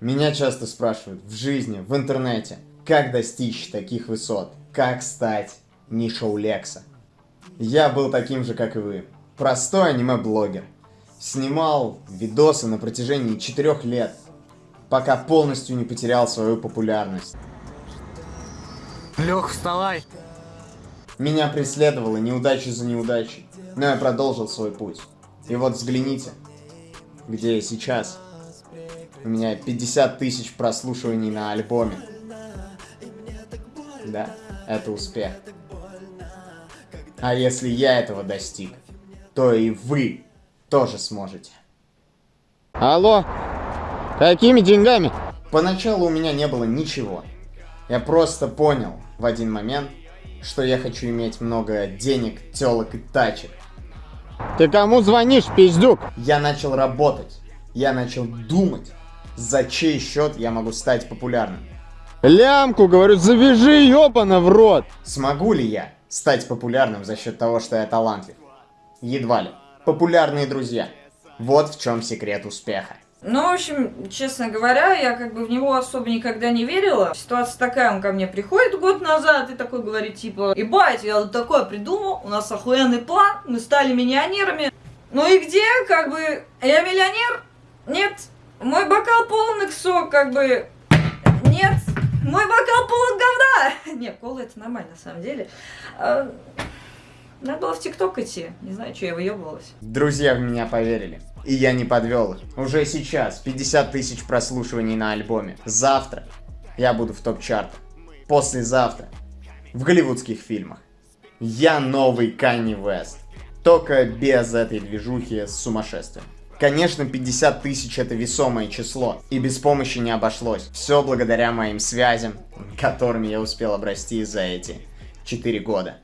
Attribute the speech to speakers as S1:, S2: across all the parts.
S1: Меня часто спрашивают в жизни, в интернете, как достичь таких высот, как стать Нишоу Лекса. Я был таким же, как и вы. Простой аниме-блогер. Снимал видосы на протяжении четырех лет, пока полностью не потерял свою популярность.
S2: Лех, вставай!
S1: Меня преследовала неудача за неудачей, но я продолжил свой путь. И вот взгляните, где я сейчас. У меня 50 тысяч прослушиваний на альбоме. Да, это успех. А если я этого достиг, то и вы тоже сможете. Алло, какими деньгами? Поначалу у меня не было ничего. Я просто понял в один момент, что я хочу иметь много денег, телок и тачек. Ты кому звонишь, пиздюк? Я начал работать. Я начал думать, за чей счет я могу стать популярным. Лямку, говорю, завяжи, ёбана в рот! Смогу ли я стать популярным за счет того, что я талантлив? Едва ли. Популярные друзья. Вот в чем секрет успеха.
S3: Ну, в общем, честно говоря, я как бы в него особо никогда не верила. Ситуация такая, он ко мне приходит год назад и такой говорит, типа, ебать, я вот такое придумал, у нас охуенный план, мы стали миллионерами. Ну и где, как бы, я миллионер? Нет. Мой бокал полон иксо, как бы, нет. Мой бокал полон говна. Нет, кола это нормально, на самом деле. А, надо было в ТикТок идти. Не знаю, что я выебывалась.
S1: Друзья в меня поверили. И я не подвел их. Уже сейчас 50 тысяч прослушиваний на альбоме. Завтра я буду в топ-чартах. Послезавтра в голливудских фильмах. Я новый Канни Вест. Только без этой движухи с сумасшествием. Конечно, 50 тысяч это весомое число, и без помощи не обошлось. Все благодаря моим связям, которыми я успел обрасти за эти 4 года.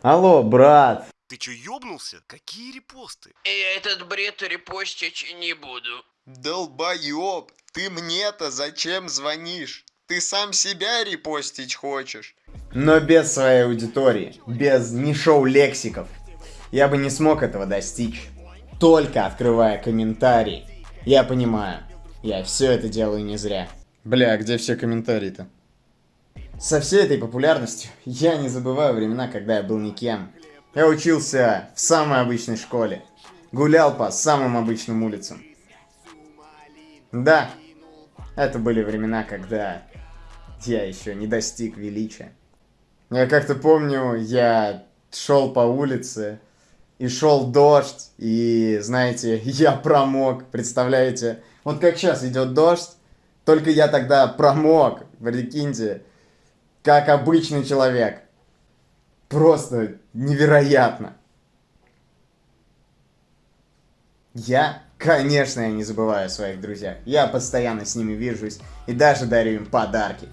S1: Алло, брат.
S4: Ты чё, ёбнулся? Какие репосты?
S5: Я этот бред репостить не буду.
S1: Долбоёб, ты мне-то зачем звонишь? Ты сам себя репостить хочешь? Но без своей аудитории, без нишоу лексиков, я бы не смог этого достичь. Только открывая комментарии, я понимаю, я все это делаю не зря. Бля, где все комментарии-то? Со всей этой популярностью я не забываю времена, когда я был никем. Я учился в самой обычной школе. Гулял по самым обычным улицам. Да, это были времена, когда я еще не достиг величия. Я как-то помню, я шел по улице, и шел дождь, и, знаете, я промок, представляете? Вот как сейчас идет дождь, только я тогда промок, прикиньте как обычный человек. Просто невероятно. Я, конечно, я не забываю о своих друзьях. Я постоянно с ними вижусь и даже дарю им подарки.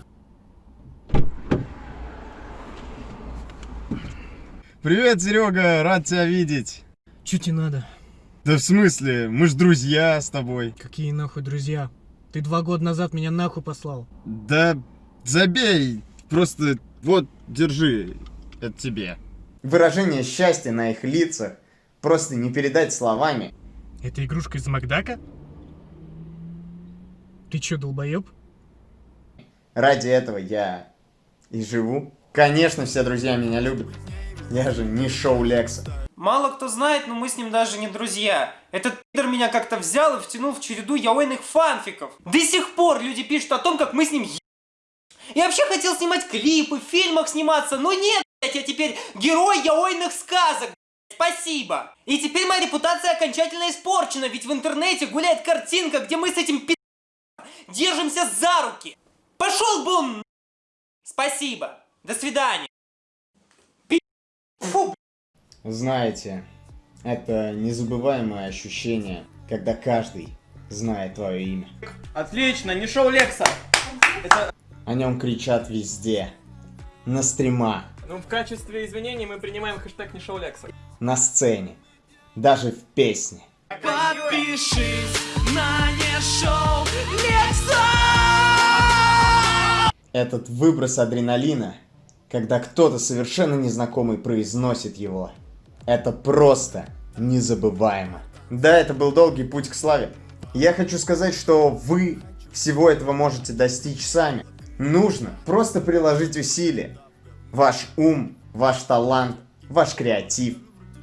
S1: Привет, Серега, рад тебя видеть.
S2: Чё тебе надо?
S1: Да в смысле, мы ж друзья с тобой.
S2: Какие нахуй друзья? Ты два года назад меня нахуй послал.
S1: Да забей, Просто вот, держи, это тебе. Выражение счастья на их лицах просто не передать словами.
S2: Это игрушка из Макдака? Ты чё, долбоёб?
S1: Ради этого я и живу. Конечно, все друзья меня любят. Я же не шоу Лекса.
S6: Мало кто знает, но мы с ним даже не друзья. Этот пидор меня как-то взял и втянул в череду яойных фанфиков. До сих пор люди пишут о том, как мы с ним я вообще хотел снимать клипы, в фильмах сниматься, но нет, блядь, я теперь герой яойных сказок, спасибо. И теперь моя репутация окончательно испорчена, ведь в интернете гуляет картинка, где мы с этим пи*** держимся за руки. Пошел бы он Спасибо. До свидания. Фу.
S1: Знаете, это незабываемое ощущение, когда каждый знает твое имя.
S6: Отлично, не шоу Лекса. Это...
S1: О нем кричат везде. На стримах.
S6: Ну, в качестве извинений мы принимаем хэштег не шоу Лекса.
S1: На сцене. Даже в песне.
S5: Подпишись на не шоу Лекса!
S1: Этот выброс адреналина, когда кто-то совершенно незнакомый произносит его, это просто незабываемо. Да, это был долгий путь к славе. Я хочу сказать, что вы всего этого можете достичь сами. Нужно просто приложить усилия. Ваш ум, ваш талант, ваш креатив.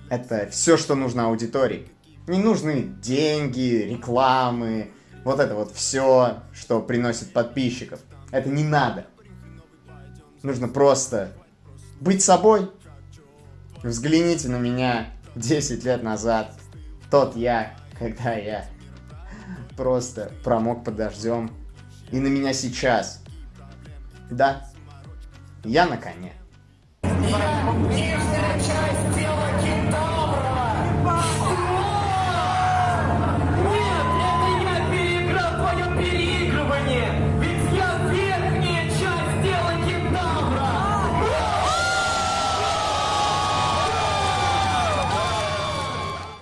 S1: Это все, что нужно аудитории. Не нужны деньги, рекламы, вот это вот все, что приносит подписчиков. Это не надо. Нужно просто быть собой. Взгляните на меня 10 лет назад. Тот я, когда я просто промок под дождем. И на меня сейчас. Да, я на коне.